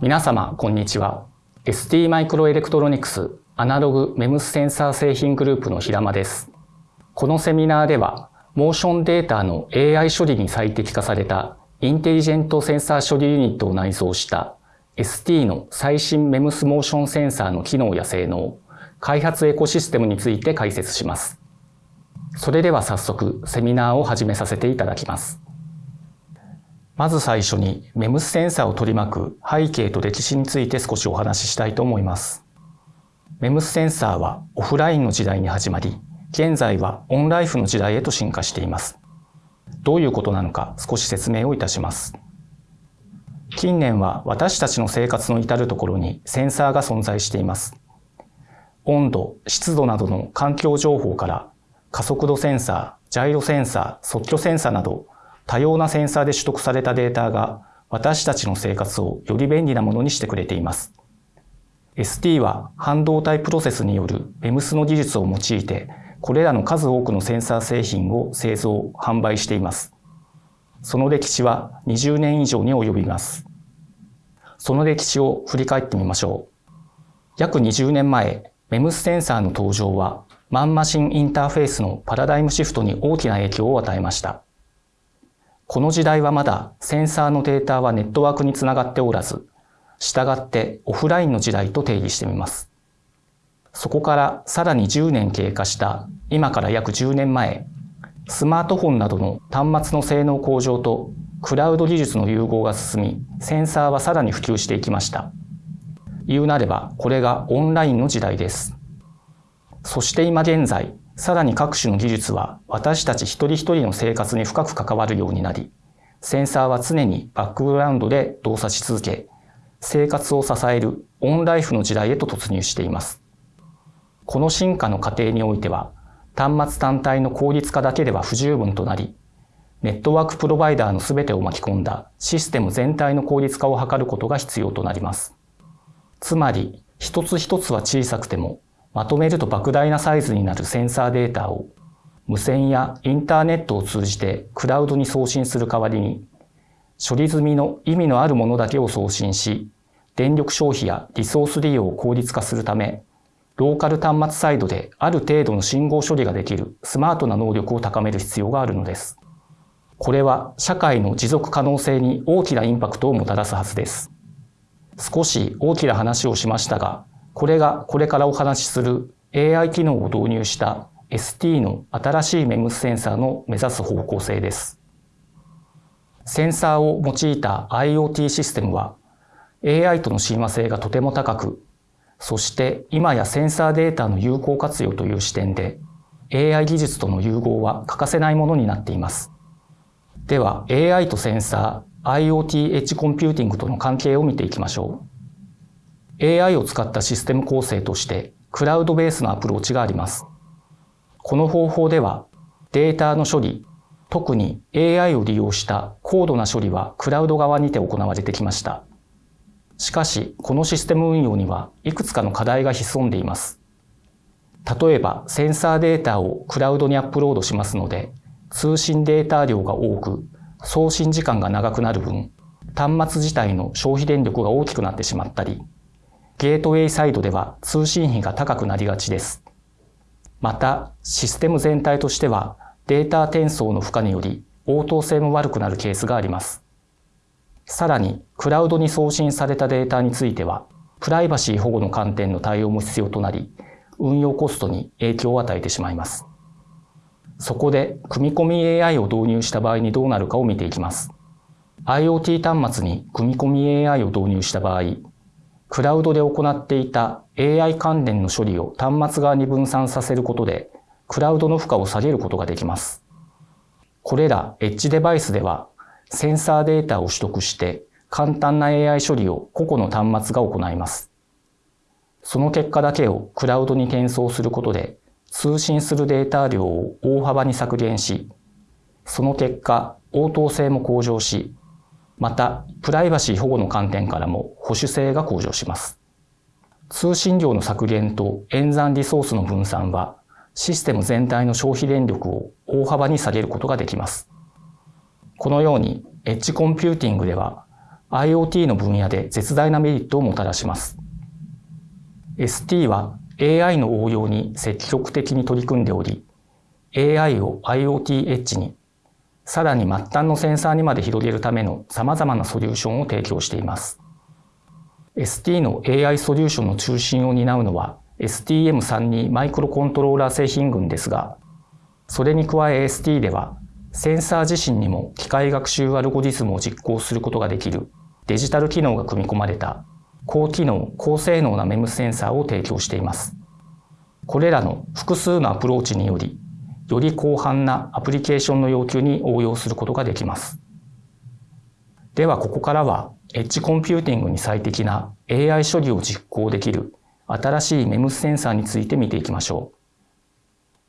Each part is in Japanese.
皆様こんにちは ST マイクロエレクトロニクスアナログ MEMS センサー製品グループの平間ですこのセミナーではモーションデータの AI 処理に最適化されたインテリジェントセンサー処理ユニットを内蔵した ST の最新 MEMS モーションセンサーの機能や性能、開発エコシステムについて解説します。それでは早速セミナーを始めさせていただきます。まず最初にメムスセンサーを取り巻く背景と歴史について少しお話ししたいと思います。メムスセンサーはオフラインの時代に始まり、現在はオンライフの時代へと進化しています。どういうことなのか少し説明をいたします。近年は私たちの生活の至るところにセンサーが存在しています。温度、湿度などの環境情報から加速度センサー、ジャイロセンサー、即興センサーなど多様なセンサーで取得されたデータが私たちの生活をより便利なものにしてくれています。ST は半導体プロセスによる MEMS の技術を用いてこれらの数多くのセンサー製品を製造、販売しています。その歴史は20年以上に及びます。その歴史を振り返ってみましょう。約20年前、MEMS センサーの登場は、マンマシンインターフェースのパラダイムシフトに大きな影響を与えました。この時代はまだセンサーのデータはネットワークにつながっておらず、従ってオフラインの時代と定義してみます。そこからさらに10年経過した今から約10年前、スマートフォンなどの端末の性能向上とクラウド技術の融合が進み、センサーはさらに普及していきました。言うなれば、これがオンラインの時代です。そして今現在、さらに各種の技術は私たち一人一人の生活に深く関わるようになり、センサーは常にバックグラウンドで動作し続け、生活を支えるオンライフの時代へと突入しています。この進化の過程においては、端末単体の効率化だけでは不十分となり、ネットワークプロバイダーの全てを巻き込んだシステム全体の効率化を図ることが必要となります。つまり、一つ一つは小さくても、まとめると莫大なサイズになるセンサーデータを、無線やインターネットを通じてクラウドに送信する代わりに、処理済みの意味のあるものだけを送信し、電力消費やリソース利用を効率化するため、ローカル端末サイドである程度の信号処理ができるスマートな能力を高める必要があるのです。これは社会の持続可能性に大きなインパクトをもたらすはずです。少し大きな話をしましたが、これがこれからお話しする AI 機能を導入した ST の新しい MEMS センサーの目指す方向性です。センサーを用いた IoT システムは AI との親和性がとても高くそして今やセンサーデータの有効活用という視点で AI 技術との融合は欠かせないものになっています。では AI とセンサー、IoT エッジコンピューティングとの関係を見ていきましょう。AI を使ったシステム構成としてクラウドベースのアプローチがあります。この方法ではデータの処理、特に AI を利用した高度な処理はクラウド側にて行われてきました。しかし、このシステム運用にはいくつかの課題が潜んでいます。例えば、センサーデータをクラウドにアップロードしますので、通信データ量が多く、送信時間が長くなる分、端末自体の消費電力が大きくなってしまったり、ゲートウェイサイドでは通信費が高くなりがちです。また、システム全体としてはデータ転送の負荷により応答性も悪くなるケースがあります。さらに、クラウドに送信されたデータについては、プライバシー保護の観点の対応も必要となり、運用コストに影響を与えてしまいます。そこで、組み込み AI を導入した場合にどうなるかを見ていきます。IoT 端末に組み込み AI を導入した場合、クラウドで行っていた AI 関連の処理を端末側に分散させることで、クラウドの負荷を下げることができます。これらエッジデバイスではセンサーデータを取得して簡単な AI 処理を個々の端末が行います。その結果だけをクラウドに転送することで通信するデータ量を大幅に削減し、その結果応答性も向上し、またプライバシー保護の観点からも保守性が向上します。通信量の削減と演算リソースの分散はシステム全体の消費電力を大幅に下げることができます。このようにエッジコンピューティングでは IoT の分野で絶大なメリットをもたらします。ST は AI の応用に積極的に取り組んでおり、AI を IoT エッジに、さらに末端のセンサーにまで広げるための様々なソリューションを提供しています。ST の AI ソリューションの中心を担うのは STM32 マイクロコントローラー製品群ですが、それに加え ST ではセンサー自身にも機械学習アルゴリズムを実行することができるデジタル機能が組み込まれた高機能、高性能な MEMS センサーを提供しています。これらの複数のアプローチにより、より広範なアプリケーションの要求に応用することができます。ではここからは、エッジコンピューティングに最適な AI 処理を実行できる新しい MEMS センサーについて見ていきましょ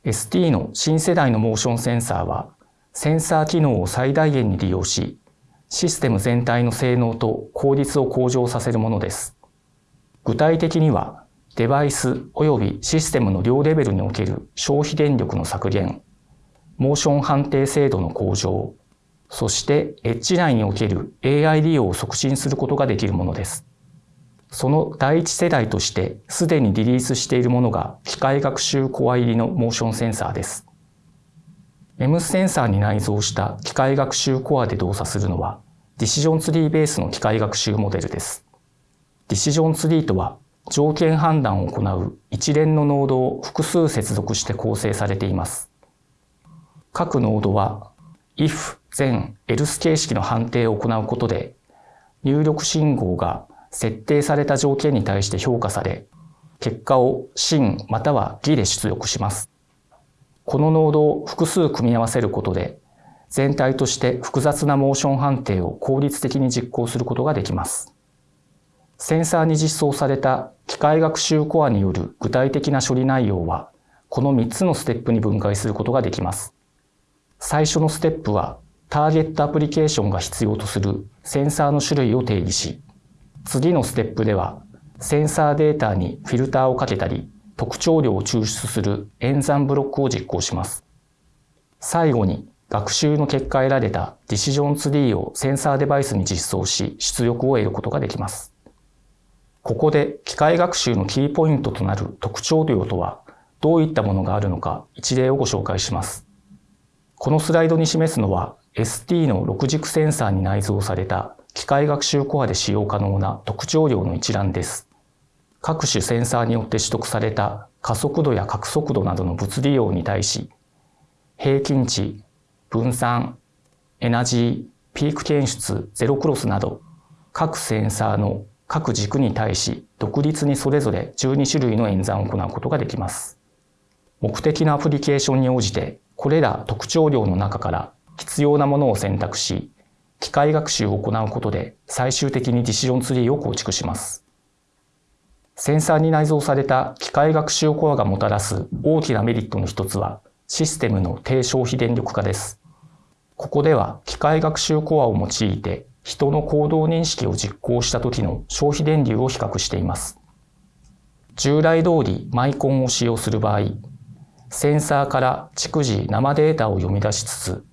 う。ST の新世代のモーションセンサーは、センサー機能を最大限に利用し、システム全体の性能と効率を向上させるものです。具体的には、デバイス及びシステムの両レベルにおける消費電力の削減、モーション判定精度の向上、そしてエッジ内における AI 利用を促進することができるものです。その第一世代としてすでにリリースしているものが機械学習コア入りのモーションセンサーです。M センサーに内蔵した機械学習コアで動作するのは、ディシジョンツリーベースの機械学習モデルです。ディシジョンツリーとは、条件判断を行う一連のノードを複数接続して構成されています。各ノードは、if、then、else 形式の判定を行うことで、入力信号が設定された条件に対して評価され、結果を真または偽で出力します。このノードを複数組み合わせることで、全体として複雑なモーション判定を効率的に実行することができます。センサーに実装された機械学習コアによる具体的な処理内容は、この3つのステップに分解することができます。最初のステップは、ターゲットアプリケーションが必要とするセンサーの種類を定義し、次のステップでは、センサーデータにフィルターをかけたり、特徴量を抽出する演算ブロックを実行します。最後に学習の結果得られたディシジョンツリーをセンサーデバイスに実装し出力を得ることができます。ここで機械学習のキーポイントとなる特徴量とはどういったものがあるのか一例をご紹介します。このスライドに示すのは ST の6軸センサーに内蔵された機械学習コアで使用可能な特徴量の一覧です。各種センサーによって取得された加速度や角速度などの物理量に対し、平均値、分散、エナジー、ピーク検出、ゼロクロスなど、各センサーの各軸に対し独立にそれぞれ12種類の演算を行うことができます。目的のアプリケーションに応じて、これら特徴量の中から必要なものを選択し、機械学習を行うことで最終的にディシジョンツリーを構築します。センサーに内蔵された機械学習コアがもたらす大きなメリットの一つは、システムの低消費電力化です。ここでは機械学習コアを用いて人の行動認識を実行した時の消費電流を比較しています。従来通りマイコンを使用する場合、センサーから逐次生データを読み出しつつ、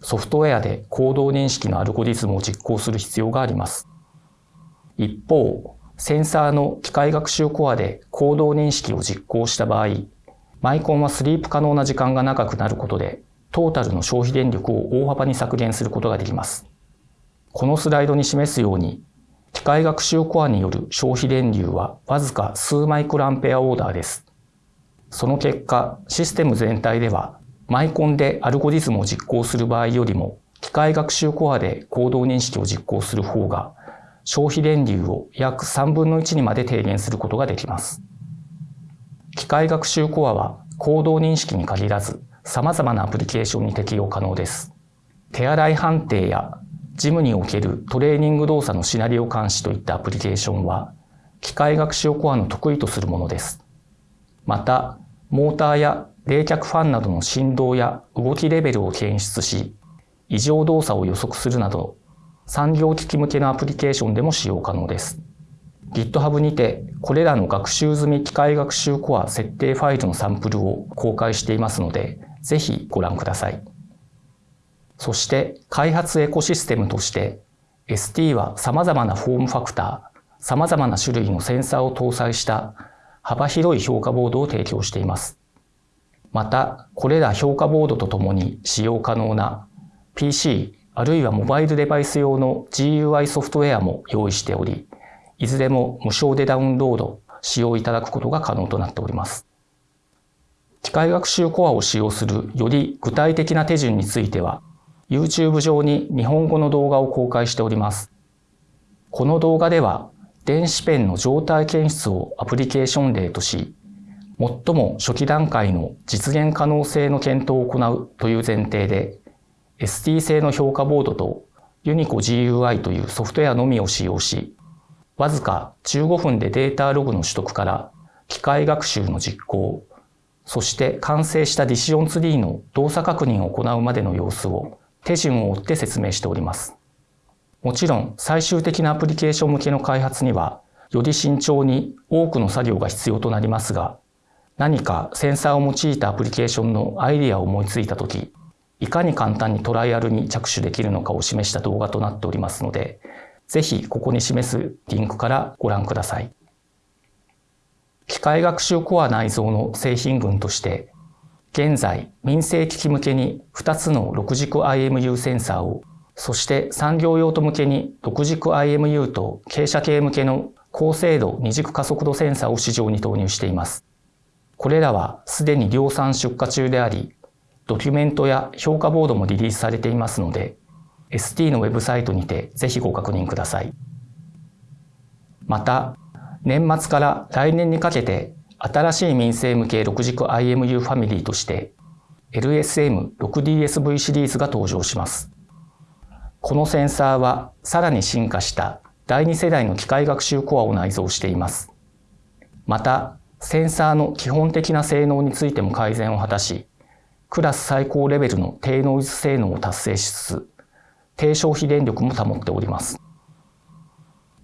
ソフトウェアで行動認識のアルゴリズムを実行する必要があります。一方、センサーの機械学習コアで行動認識を実行した場合、マイコンはスリープ可能な時間が長くなることで、トータルの消費電力を大幅に削減することができます。このスライドに示すように、機械学習コアによる消費電流はわずか数マイクロアンペアオーダーです。その結果、システム全体では、マイコンでアルゴリズムを実行する場合よりも、機械学習コアで行動認識を実行する方が消費電流を約3分の1にまで低減することができます。機械学習コアは行動認識に限らず様々なアプリケーションに適用可能です。手洗い判定やジムにおけるトレーニング動作のシナリオ監視といったアプリケーションは機械学習コアの得意とするものです。また、モーターや冷却ファンなどの振動や動きレベルを検出し、異常動作を予測するなど産業機器向けのアプリケーションでも使用可能です。GitHub にてこれらの学習済み機械学習コア設定ファイルのサンプルを公開していますので、ぜひご覧ください。そして開発エコシステムとして ST は様々なフォームファクター、様々な種類のセンサーを搭載した幅広い評価ボードを提供しています。また、これら評価ボードとともに使用可能な PC あるいはモバイルデバイス用の GUI ソフトウェアも用意しており、いずれも無償でダウンロード、使用いただくことが可能となっております。機械学習コアを使用するより具体的な手順については、YouTube 上に日本語の動画を公開しております。この動画では、電子ペンの状態検出をアプリケーション例とし、最も初期段階の実現可能性の検討を行うという前提で、ST 製の評価ボードとユニコ GUI というソフトウェアのみを使用し、わずか15分でデータログの取得から機械学習の実行、そして完成したディシジョンツリーの動作確認を行うまでの様子を手順を追って説明しております。もちろん最終的なアプリケーション向けの開発にはより慎重に多くの作業が必要となりますが、何かセンサーを用いたアプリケーションのアイディアを思いついたとき、いかに簡単にトライアルに着手できるのかを示した動画となっておりますので、ぜひここに示すリンクからご覧ください。機械学習コア内蔵の製品群として、現在民生機器向けに2つの6軸 IMU センサーを、そして産業用途向けに6軸 IMU と傾斜系向けの高精度二軸加速度センサーを市場に投入しています。これらはすでに量産出荷中であり、ドキュメントや評価ボードもリリースされていますので、ST のウェブサイトにてぜひご確認ください。また、年末から来年にかけて新しい民生向け6軸 IMU ファミリーとして LSM6DSV シリーズが登場します。このセンサーはさらに進化した第2世代の機械学習コアを内蔵しています。また、センサーの基本的な性能についても改善を果たし、クラス最高レベルの低ノイズ性能を達成しつつ、低消費電力も保っております。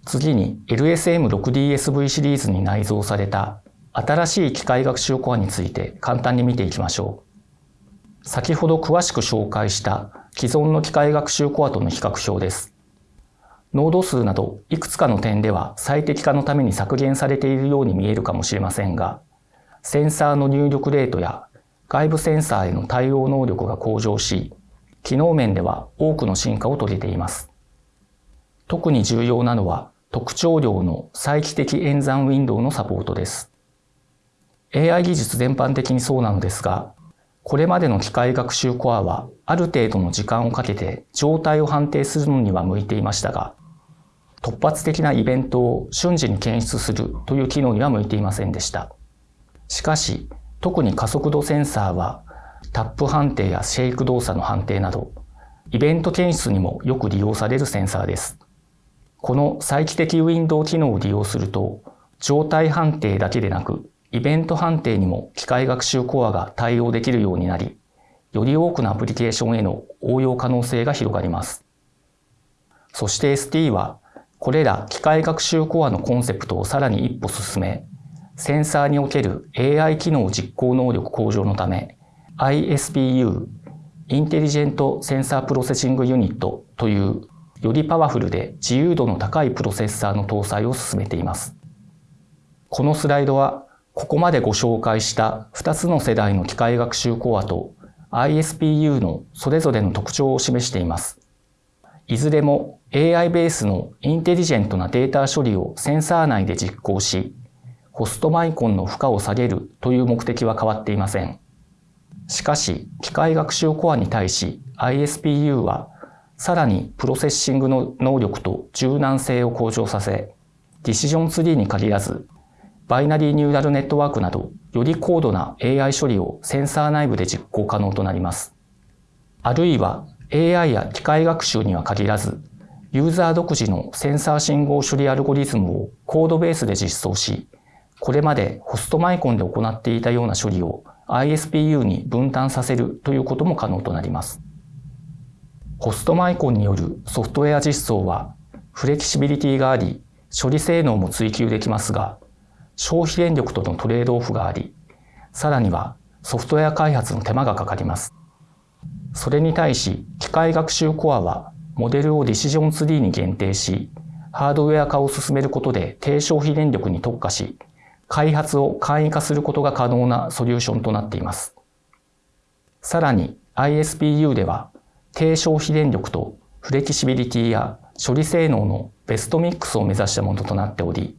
次に LSM6DSV シリーズに内蔵された新しい機械学習コアについて簡単に見ていきましょう。先ほど詳しく紹介した既存の機械学習コアとの比較表です。ノード数などいくつかの点では最適化のために削減されているように見えるかもしれませんが、センサーの入力レートや外部センサーへの対応能力が向上し、機能面では多くの進化を遂げています。特に重要なのは特徴量の再帰的演算ウィンドウのサポートです。AI 技術全般的にそうなのですが、これまでの機械学習コアはある程度の時間をかけて状態を判定するのには向いていましたが、突発的なイベントを瞬時に検出するという機能には向いていませんでした。しかし、特に加速度センサーはタップ判定やシェイク動作の判定など、イベント検出にもよく利用されるセンサーです。この再帰的ウィンドウ機能を利用すると、状態判定だけでなく、イベント判定にも機械学習コアが対応できるようになり、より多くのアプリケーションへの応用可能性が広がります。そして ST は、これら機械学習コアのコンセプトをさらに一歩進め、センサーにおける AI 機能実行能力向上のため、ISPU、インテリジェントセンサープロセッシングユニットというよりパワフルで自由度の高いプロセッサーの搭載を進めています。このスライドはここまでご紹介した2つの世代の機械学習コアと ISPU のそれぞれの特徴を示しています。いずれも AI ベースのインテリジェントなデータ処理をセンサー内で実行し、ホストマイコンの負荷を下げるという目的は変わっていません。しかし、機械学習コアに対し ISPU はさらにプロセッシングの能力と柔軟性を向上させ、ディシジョンツリーに限らず、バイナリーニューラルネットワークなど、より高度な AI 処理をセンサー内部で実行可能となります。あるいは AI や機械学習には限らず、ユーザー独自のセンサー信号処理アルゴリズムをコードベースで実装し、これまでホストマイコンで行っていたような処理を ISPU に分担させるということも可能となります。ホストマイコンによるソフトウェア実装はフレキシビリティがあり、処理性能も追求できますが、消費電力とのトレードオフがあり、さらにはソフトウェア開発の手間がかかります。それに対し機械学習コアはモデルをディシジョンツリーに限定し、ハードウェア化を進めることで低消費電力に特化し、開発を簡易化することが可能なソリューションとなっています。さらに ISPU では低消費電力とフレキシビリティや処理性能のベストミックスを目指したものとなっており、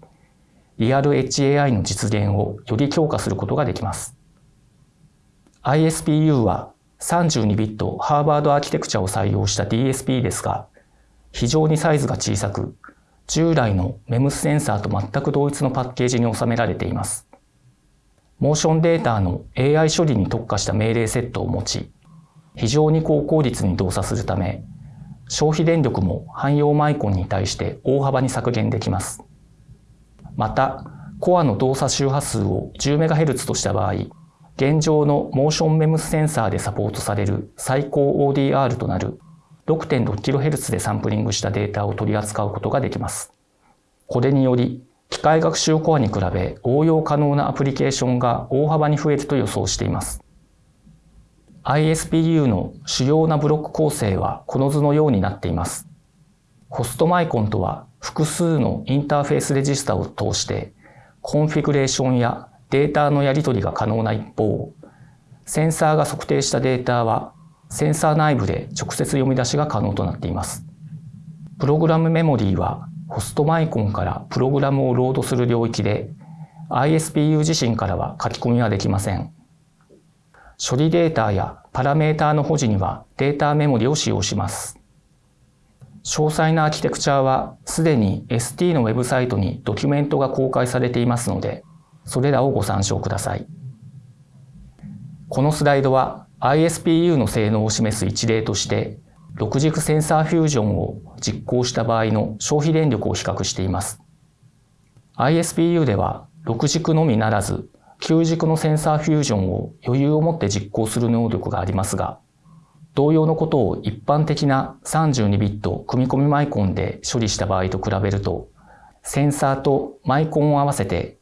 リアル HAI の実現をより強化することができます。ISPU は32ビットハーバードアーキテクチャを採用した DSP ですが、非常にサイズが小さく、従来の MEMS センサーと全く同一のパッケージに収められています。モーションデータの AI 処理に特化した命令セットを持ち、非常に高効率に動作するため、消費電力も汎用マイコンに対して大幅に削減できます。また、コアの動作周波数を 10MHz とした場合、現状のモーションメムスセンサーでサポートされる最高 ODR となる 6.6kHz でサンプリングしたデータを取り扱うことができます。これにより、機械学習コアに比べ応用可能なアプリケーションが大幅に増えると予想しています。ISPU の主要なブロック構成はこの図のようになっています。ホストマイコンとは複数のインターフェースレジスタを通してコンフィグレーションやデータのやり取りが可能な一方、センサーが測定したデータはセンサー内部で直接読み出しが可能となっています。プログラムメモリーはホストマイコンからプログラムをロードする領域で ISPU 自身からは書き込みはできません。処理データやパラメータの保持にはデータメモリを使用します。詳細なアーキテクチャはすでに ST のウェブサイトにドキュメントが公開されていますので、それらをご参照ください。このスライドは ISPU の性能を示す一例として、6軸センサーフュージョンを実行した場合の消費電力を比較しています。ISPU では6軸のみならず9軸のセンサーフュージョンを余裕を持って実行する能力がありますが、同様のことを一般的な32ビット組み込みマイコンで処理した場合と比べると、センサーとマイコンを合わせて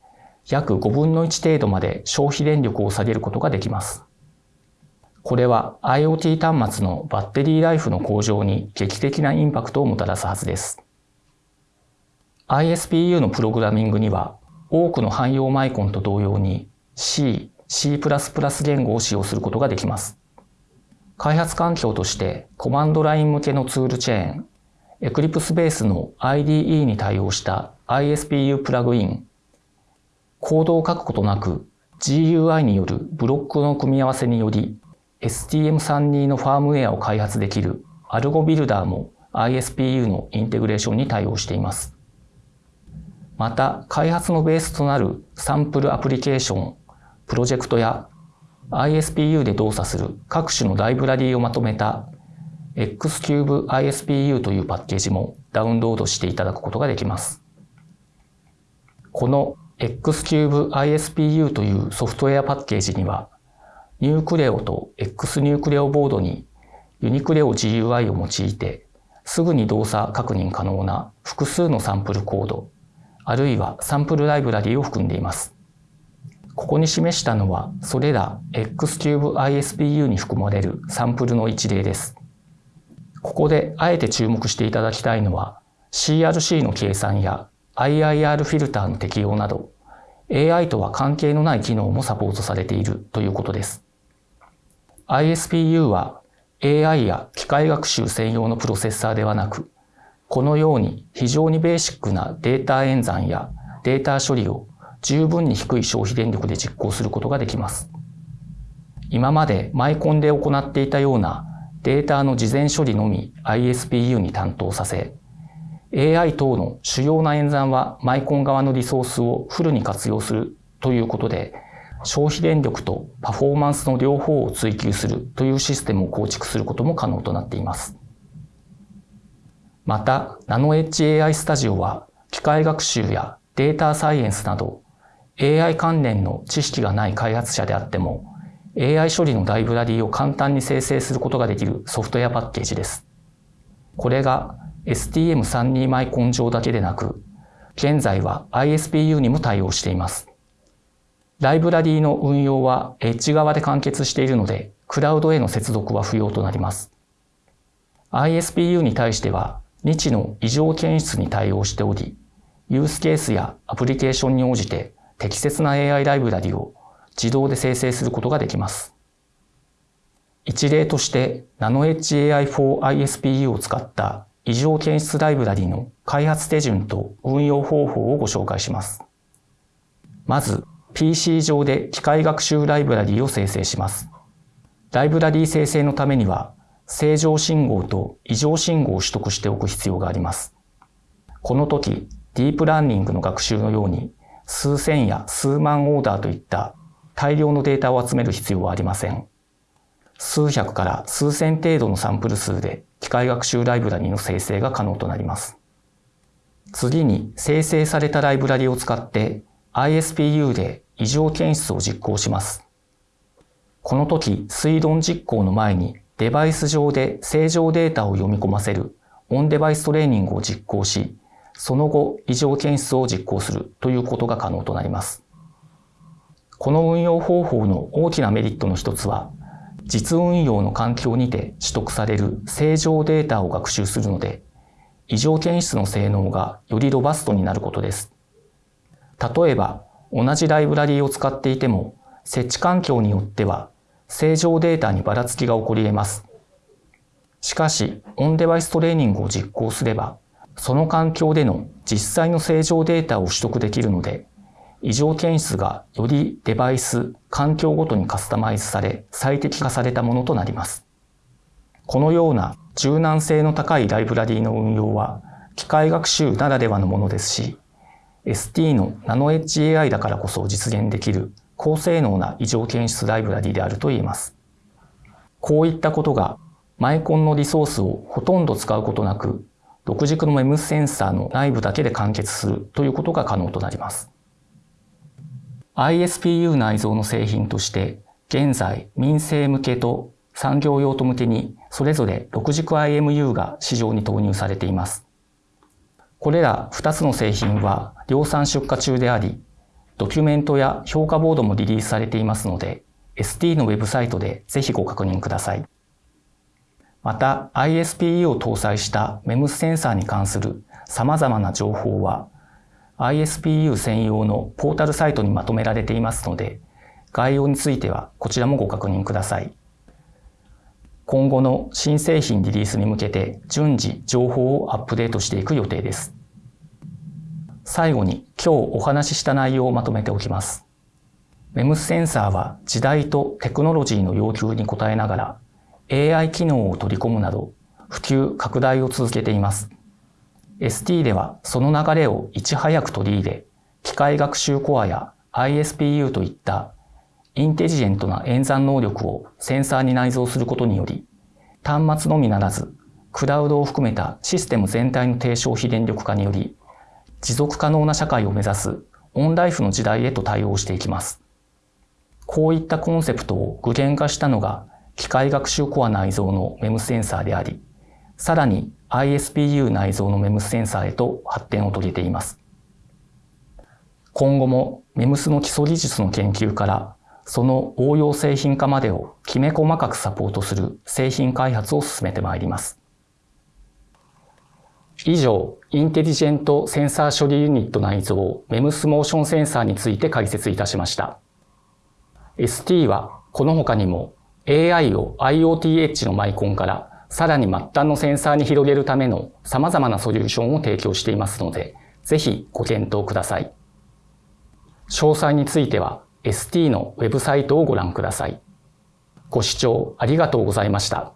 約5分の1程度まで消費電力を下げることができます。これは IoT 端末のバッテリーライフの向上に劇的なインパクトをもたらすはずです。ISPU のプログラミングには多くの汎用マイコンと同様に C、C++ 言語を使用することができます。開発環境としてコマンドライン向けのツールチェーン、Eclipse ベースの IDE に対応した ISPU プラグイン、コードを書くことなく GUI によるブロックの組み合わせにより STM32 のファームウェアを開発できるアルゴビルダーも ISPU のインテグレーションに対応しています。また、開発のベースとなるサンプルアプリケーション、プロジェクトや ISPU で動作する各種のライブラリーをまとめた Xcube ISPU というパッケージもダウンロードしていただくことができます。この Xcube ISPU というソフトウェアパッケージには、ニュークレオと X ニュークレオボードにユニクレオ GUI を用いて、すぐに動作確認可能な複数のサンプルコード、あるいはサンプルライブラリーを含んでいます。ここに示したのは、それら Xcube ISPU に含まれるサンプルの一例です。ここであえて注目していただきたいのは、CRC の計算や IIR フィルターの適用など、AI とは関係のない機能もサポートされているということです。ISPU は AI や機械学習専用のプロセッサーではなく、このように非常にベーシックなデータ演算やデータ処理を十分に低い消費電力で実行することができます。今までマイコンで行っていたようなデータの事前処理のみ ISPU に担当させ、AI 等の主要な演算はマイコン側のリソースをフルに活用するということで、消費電力とパフォーマンスの両方を追求するというシステムを構築することも可能となっています。また、ナノエッジ AI スタジオは、機械学習やデータサイエンスなど、AI 関連の知識がない開発者であっても、AI 処理のライブラリーを簡単に生成することができるソフトウェアパッケージです。これが STM32 マイコン上だけでなく、現在は ISPU にも対応しています。ライブラリーの運用はエッジ側で完結しているので、クラウドへの接続は不要となります。ISPU に対しては、日の異常検出に対応しており、ユースケースやアプリケーションに応じて適切な AI ライブラリを自動で生成することができます。一例として NanoHAI4ISPU を使った異常検出ライブラリの開発手順と運用方法をご紹介します。まず、PC 上で機械学習ライブラリを生成します。ライブラリ生成のためには、正常信号と異常信号を取得しておく必要があります。この時、ディープラーニングの学習のように、数千や数万オーダーといった大量のデータを集める必要はありません。数百から数千程度のサンプル数で機械学習ライブラリの生成が可能となります。次に生成されたライブラリを使って ISPU で異常検出を実行します。この時、推論実行の前にデバイス上で正常データを読み込ませるオンデバイストレーニングを実行し、その後異常検出を実行するということが可能となります。この運用方法の大きなメリットの一つは、実運用の環境にて取得される正常データを学習するので、異常検出の性能がよりロバストになることです。例えば、同じライブラリーを使っていても、設置環境によっては、正常データにばらつきが起こり得ます。しかし、オンデバイストレーニングを実行すれば、その環境での実際の正常データを取得できるので、異常検出がよりデバイス、環境ごとにカスタマイズされ、最適化されたものとなります。このような柔軟性の高いライブラリーの運用は、機械学習ならではのものですし、ST のナノエッジ AI だからこそ実現できる高性能な異常検出ライブラリであると言えます。こういったことがマイコンのリソースをほとんど使うことなく、独軸の MEMS センサーの内部だけで完結するということが可能となります。ISPU 内蔵の製品として、現在民生向けと産業用途向けにそれぞれ6軸 IMU が市場に投入されています。これら2つの製品は量産出荷中であり、ドキュメントや評価ボードもリリースされていますので、ST のウェブサイトでぜひご確認ください。また ISPE を搭載した MEMS センサーに関する様々な情報は ISPU 専用のポータルサイトにまとめられていますので、概要についてはこちらもご確認ください。今後の新製品リリースに向けて順次情報をアップデートしていく予定です。最後に今日お話しした内容をまとめておきます。MEMS センサーは時代とテクノロジーの要求に応えながら AI 機能を取り込むなど普及拡大を続けています。ST ではその流れをいち早く取り入れ、機械学習コアや ISPU といったインテリジェントな演算能力をセンサーに内蔵することにより、端末のみならず、クラウドを含めたシステム全体の低消費電力化により、持続可能な社会を目指すオンライフの時代へと対応していきます。こういったコンセプトを具現化したのが機械学習コア内蔵の MEMS センサーであり、さらに ISPU 内蔵の MEMS センサーへと発展を遂げています。今後も MEMS の基礎技術の研究からその応用製品化までをきめ細かくサポートする製品開発を進めてまいります。以上、インテリジェントセンサー処理ユニット内蔵 MEMS モーションセンサーについて解説いたしました。ST はこの他にも AI を IoT エッジのマイコンからさらに末端のセンサーに広げるための様々なソリューションを提供していますので、ぜひご検討ください。詳細については ST のウェブサイトをご覧ください。ご視聴ありがとうございました。